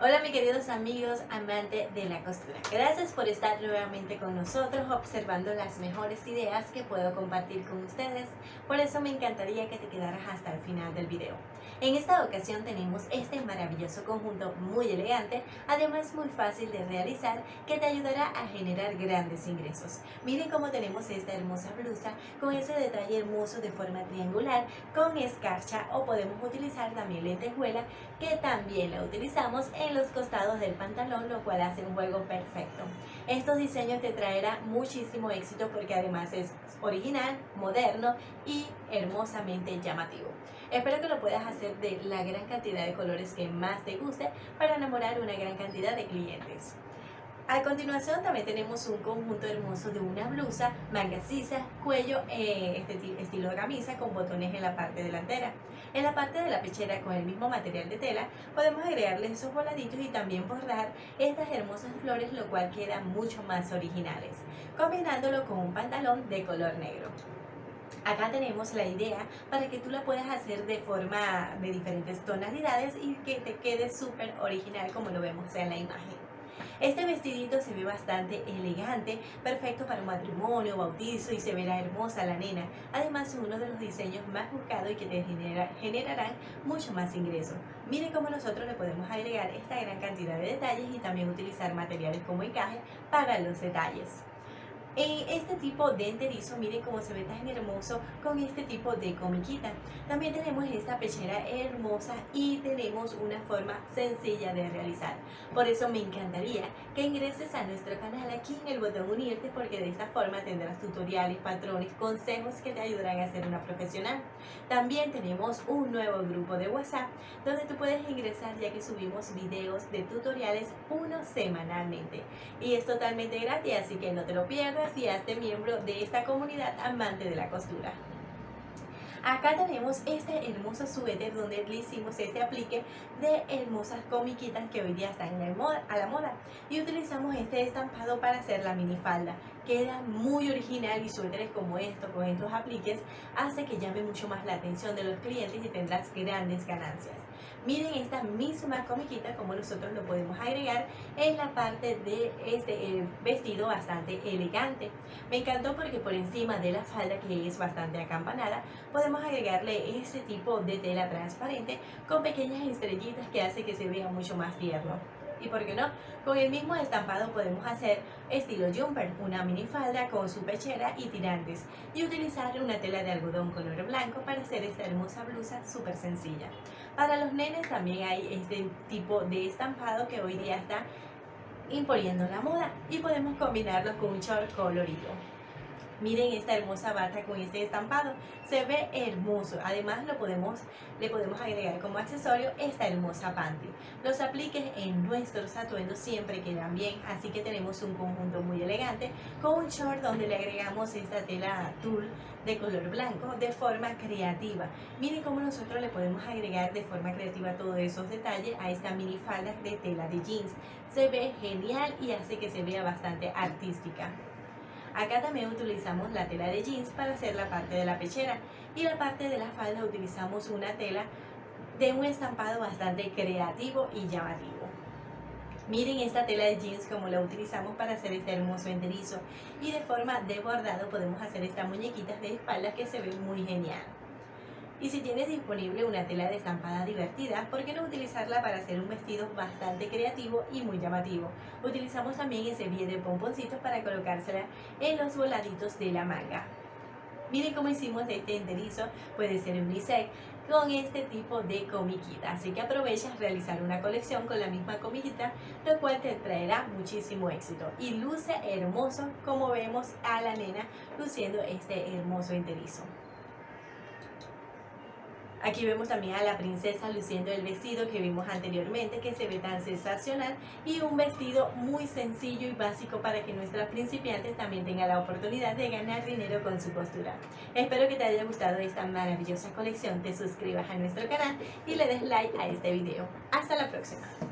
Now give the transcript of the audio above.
Hola mis queridos amigos amantes de la costura, gracias por estar nuevamente con nosotros observando las mejores ideas que puedo compartir con ustedes, por eso me encantaría que te quedaras hasta el final del video. En esta ocasión tenemos este maravilloso conjunto muy elegante, además muy fácil de realizar que te ayudará a generar grandes ingresos. Miren cómo tenemos esta hermosa blusa con ese detalle hermoso de forma triangular con escarcha o podemos utilizar también lentejuela que también la utilizamos en los costados del pantalón, lo cual hace un juego perfecto. Estos diseños te traerán muchísimo éxito porque además es original, moderno y hermosamente llamativo. Espero que lo puedas hacer de la gran cantidad de colores que más te guste para enamorar una gran cantidad de clientes. A continuación también tenemos un conjunto hermoso de una blusa, manga sisa, cuello, eh, este estilo de camisa con botones en la parte delantera. En la parte de la pechera con el mismo material de tela podemos agregarle esos voladitos y también bordar estas hermosas flores lo cual queda mucho más originales, combinándolo con un pantalón de color negro. Acá tenemos la idea para que tú la puedas hacer de forma de diferentes tonalidades y que te quede súper original como lo vemos en la imagen. Este vestidito se ve bastante elegante, perfecto para un matrimonio, bautizo y se verá hermosa la nena. Además es uno de los diseños más buscados y que te generarán mucho más ingresos. Miren cómo nosotros le podemos agregar esta gran cantidad de detalles y también utilizar materiales como encaje para los detalles. En este tipo de enterizo, miren cómo se ve tan hermoso con este tipo de comiquita. También tenemos esta pechera hermosa y tenemos una forma sencilla de realizar. Por eso me encantaría que ingreses a nuestro canal aquí en el botón unirte porque de esta forma tendrás tutoriales, patrones, consejos que te ayudarán a ser una profesional. También tenemos un nuevo grupo de WhatsApp donde tú puedes ingresar ya que subimos videos de tutoriales uno semanalmente. Y es totalmente gratis, así que no te lo pierdas y hazte miembro de esta comunidad amante de la costura. Acá tenemos este hermoso suéter donde le hicimos este aplique de hermosas comiquitas que hoy día están a la moda. Y utilizamos este estampado para hacer la minifalda. Queda muy original y suéteres como estos, con estos apliques, hace que llame mucho más la atención de los clientes y tendrás grandes ganancias. Miren esta misma comiquita como nosotros lo podemos agregar en la parte de este vestido bastante elegante. Me encantó porque por encima de la falda que es bastante acampanada podemos agregarle este tipo de tela transparente con pequeñas estrellitas que hace que se vea mucho más tierno y por qué no, con el mismo estampado podemos hacer estilo jumper, una minifalda con su pechera y tirantes y utilizar una tela de algodón color blanco para hacer esta hermosa blusa súper sencilla. Para los nenes también hay este tipo de estampado que hoy día está imponiendo la moda y podemos combinarlos con un short colorido. Miren esta hermosa bata con este estampado, se ve hermoso. Además lo podemos, le podemos agregar como accesorio esta hermosa panty. Los apliques en nuestros atuendos siempre quedan bien, así que tenemos un conjunto muy elegante con un short donde le agregamos esta tela tul de color blanco de forma creativa. Miren cómo nosotros le podemos agregar de forma creativa todos esos detalles a esta mini falda de tela de jeans. Se ve genial y hace que se vea bastante artística. Acá también utilizamos la tela de jeans para hacer la parte de la pechera y la parte de la falda utilizamos una tela de un estampado bastante creativo y llamativo. Miren esta tela de jeans como la utilizamos para hacer este hermoso enterizo y de forma de bordado podemos hacer estas muñequitas de espalda que se ven muy genial. Y si tienes disponible una tela de estampada divertida, ¿por qué no utilizarla para hacer un vestido bastante creativo y muy llamativo? Utilizamos también ese bien de pomponcitos para colocársela en los voladitos de la manga. Miren cómo hicimos este enterizo, puede ser un bisec con este tipo de comiquita. Así que aprovechas realizar una colección con la misma comiquita, lo cual te traerá muchísimo éxito. Y luce hermoso como vemos a la nena luciendo este hermoso enterizo. Aquí vemos también a la princesa luciendo el vestido que vimos anteriormente que se ve tan sensacional y un vestido muy sencillo y básico para que nuestras principiantes también tengan la oportunidad de ganar dinero con su costura. Espero que te haya gustado esta maravillosa colección, te suscribas a nuestro canal y le des like a este video. Hasta la próxima.